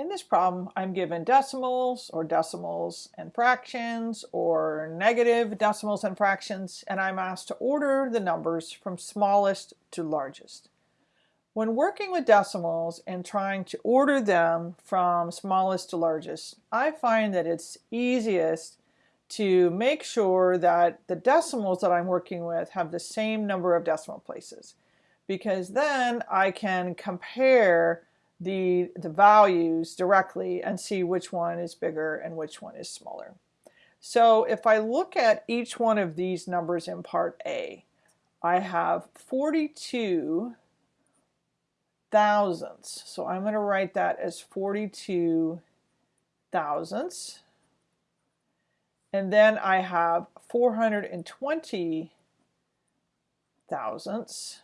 In this problem, I'm given decimals or decimals and fractions or negative decimals and fractions, and I'm asked to order the numbers from smallest to largest. When working with decimals and trying to order them from smallest to largest, I find that it's easiest to make sure that the decimals that I'm working with have the same number of decimal places because then I can compare the, the values directly and see which one is bigger and which one is smaller. So if I look at each one of these numbers in part A, I have 42 thousandths. So I'm going to write that as 42 thousandths. And then I have 420 thousandths.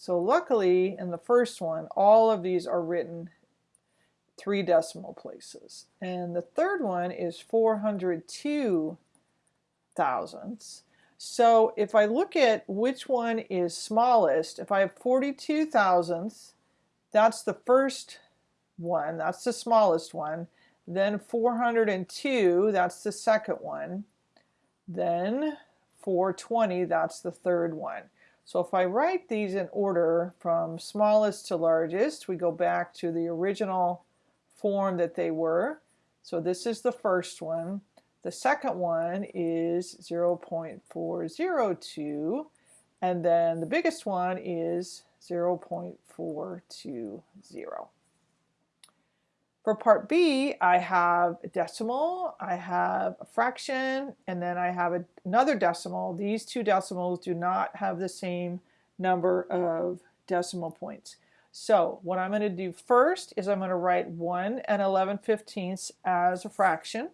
So luckily in the first one, all of these are written three decimal places. And the third one is 402 thousandths. So if I look at which one is smallest, if I have 42 thousandths, that's the first one, that's the smallest one. Then 402, that's the second one. Then 420, that's the third one. So if I write these in order from smallest to largest, we go back to the original form that they were. So this is the first one. The second one is 0.402 and then the biggest one is 0.420. For part B, I have a decimal, I have a fraction, and then I have a, another decimal. These two decimals do not have the same number of decimal points. So what I'm going to do first is I'm going to write 1 and 11 fifteenths as a fraction.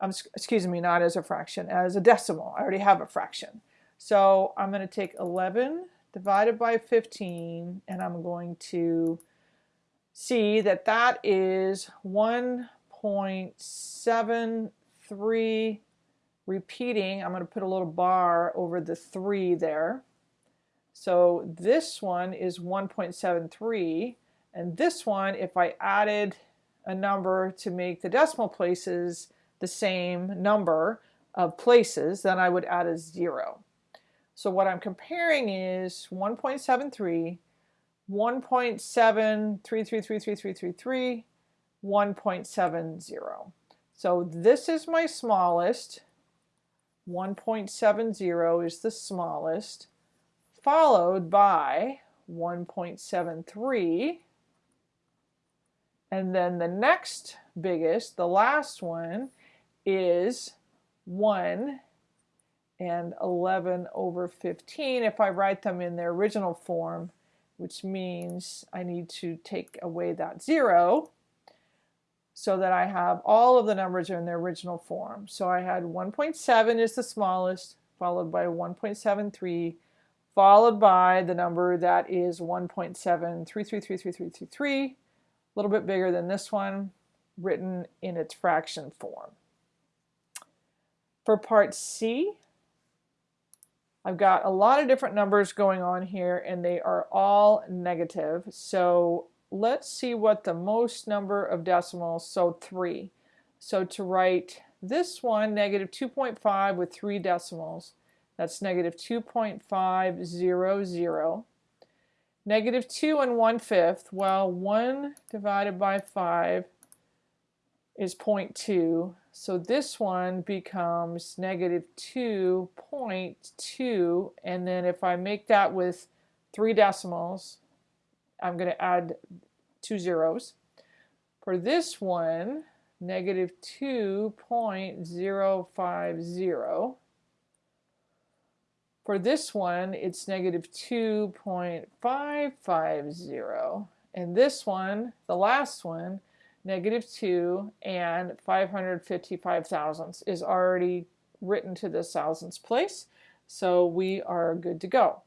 Um, excuse me, not as a fraction, as a decimal. I already have a fraction. So I'm going to take 11 divided by 15 and I'm going to see that that is 1.73 repeating. I'm going to put a little bar over the 3 there. So this one is 1.73 and this one if I added a number to make the decimal places the same number of places then I would add a 0. So what I'm comparing is 1.73 1.7333333, 1.70. So this is my smallest. 1.70 is the smallest, followed by 1.73. And then the next biggest, the last one, is 1 and 11 over 15 if I write them in their original form which means I need to take away that zero so that I have all of the numbers are in their original form. So I had 1.7 is the smallest, followed by 1.73, followed by the number that is 1.73333333, a little bit bigger than this one, written in its fraction form. For part C, I've got a lot of different numbers going on here and they are all negative. So let's see what the most number of decimals, so 3. So to write this one, negative 2.5 with 3 decimals, that's negative 2.500. Negative 2 and 1 fifth, well 1 divided by 5 is 0.2. So this one becomes negative 2.2 and then if I make that with three decimals I'm going to add two zeros. For this one negative 2.050 for this one, it's negative 2.550. And this one, the last one, negative 2 and 555 thousandths is already written to the thousandths place. So we are good to go.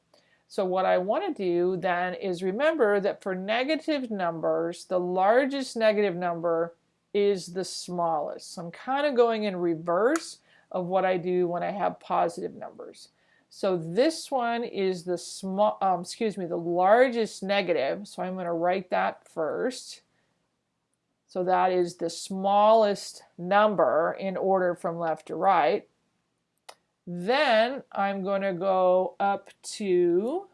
So what I want to do then is remember that for negative numbers, the largest negative number is the smallest. So I'm kind of going in reverse of what I do when I have positive numbers. So this one is the small, um, excuse me, the largest negative. So I'm going to write that first. So that is the smallest number in order from left to right. Then I'm going to go up to,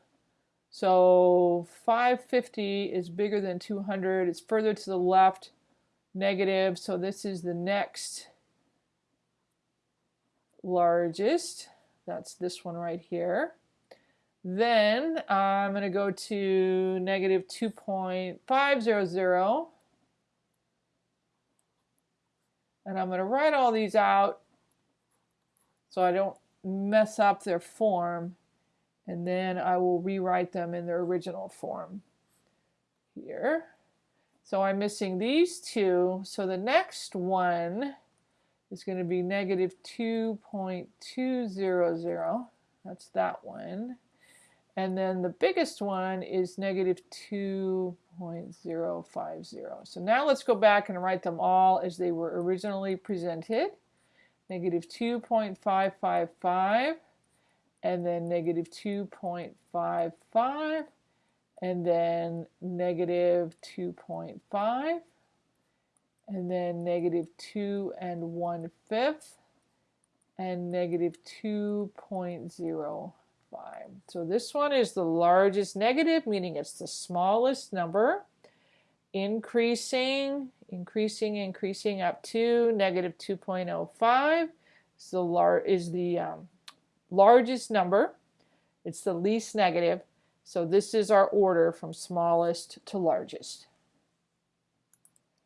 so 550 is bigger than 200. It's further to the left, negative. So this is the next largest. That's this one right here. Then I'm going to go to negative 2.500. And I'm going to write all these out so I don't mess up their form. And then I will rewrite them in their original form here. So I'm missing these two. So the next one is going to be negative 2.200. That's that one. And then the biggest one is negative 2.050. So now let's go back and write them all as they were originally presented. Negative 2.555 and then negative 2.55 and then negative 2.5 and then negative 2 and 1 fifth and negative 2.05. So this one is the largest negative, meaning it's the smallest number, increasing, increasing, increasing up to negative 2.05 is the, lar is the um, largest number. It's the least negative. So this is our order from smallest to largest.